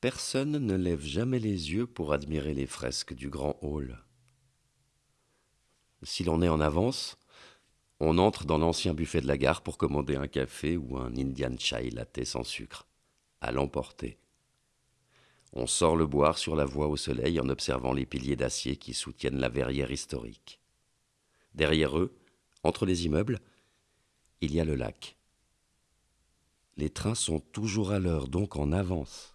Personne ne lève jamais les yeux pour admirer les fresques du grand hall. Si l'on est en avance, on entre dans l'ancien buffet de la gare pour commander un café ou un Indian chai latte sans sucre, à l'emporter. On sort le boire sur la voie au soleil en observant les piliers d'acier qui soutiennent la verrière historique. Derrière eux, entre les immeubles, il y a le lac. Les trains sont toujours à l'heure, donc en avance.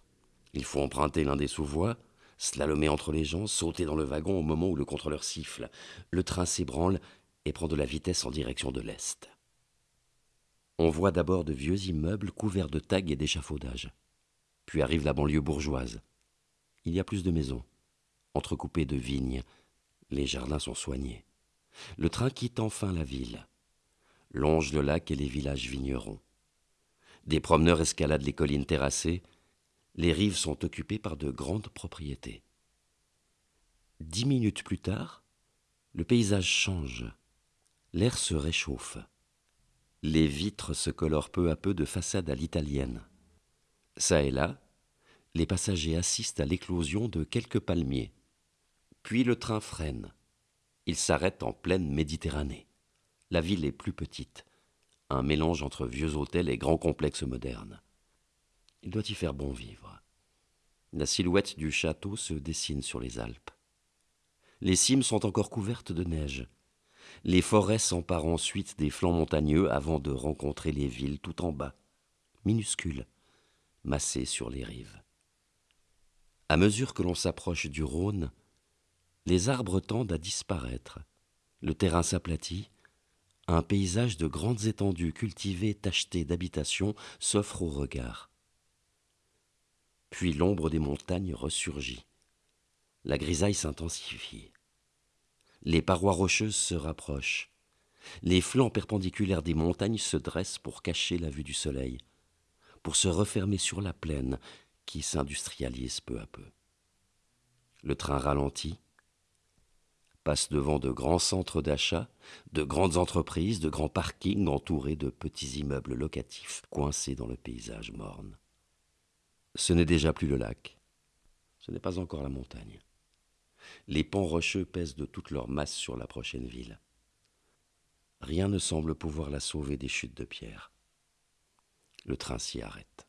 Il faut emprunter l'un des sous-voies, slalomer entre les gens, sauter dans le wagon au moment où le contrôleur siffle. Le train s'ébranle et prend de la vitesse en direction de l'est. On voit d'abord de vieux immeubles couverts de tags et d'échafaudages. Puis arrive la banlieue bourgeoise. Il y a plus de maisons, entrecoupées de vignes. Les jardins sont soignés. Le train quitte enfin la ville, longe le lac et les villages vignerons. Des promeneurs escaladent les collines terrassées. Les rives sont occupées par de grandes propriétés. Dix minutes plus tard, le paysage change. L'air se réchauffe. Les vitres se colorent peu à peu de façade à l'italienne. Ça et là, les passagers assistent à l'éclosion de quelques palmiers. Puis le train freine. Il s'arrête en pleine Méditerranée. La ville est plus petite, un mélange entre vieux hôtels et grands complexes modernes. Il doit y faire bon vivre. La silhouette du château se dessine sur les Alpes. Les cimes sont encore couvertes de neige. Les forêts s'emparent ensuite des flancs montagneux avant de rencontrer les villes tout en bas, minuscules, massées sur les rives. À mesure que l'on s'approche du Rhône, les arbres tendent à disparaître, le terrain s'aplatit, un paysage de grandes étendues cultivées tachetées d'habitations s'offre au regard. Puis l'ombre des montagnes ressurgit. La grisaille s'intensifie. Les parois rocheuses se rapprochent. Les flancs perpendiculaires des montagnes se dressent pour cacher la vue du soleil, pour se refermer sur la plaine qui s'industrialise peu à peu. Le train ralentit, passe devant de grands centres d'achat, de grandes entreprises, de grands parkings entourés de petits immeubles locatifs coincés dans le paysage morne. Ce n'est déjà plus le lac, ce n'est pas encore la montagne. Les pans rocheux pèsent de toute leur masse sur la prochaine ville. Rien ne semble pouvoir la sauver des chutes de pierre. Le train s'y arrête.